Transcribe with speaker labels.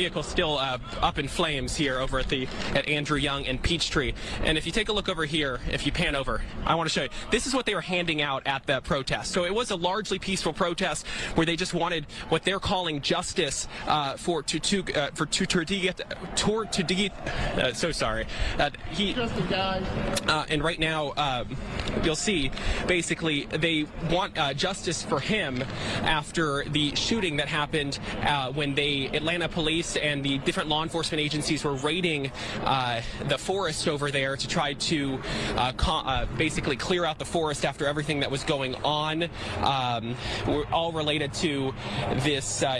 Speaker 1: vehicle still uh, up in flames here over at the at Andrew Young and Peachtree. And if you take a look over here, if you pan over, I want to show you. This is what they were handing out at the protest. So it was a largely peaceful protest where they just wanted what they're calling justice uh, for to to uh, for to to get to to uh, so sorry. Uh, he uh, and right now um, you'll see basically they want uh, justice for him after the shooting that happened uh, when they Atlanta police and the different law enforcement agencies were raiding uh, the forest over there to try to uh, uh, basically clear out the forest after everything that was going on, um, all related to this. Uh,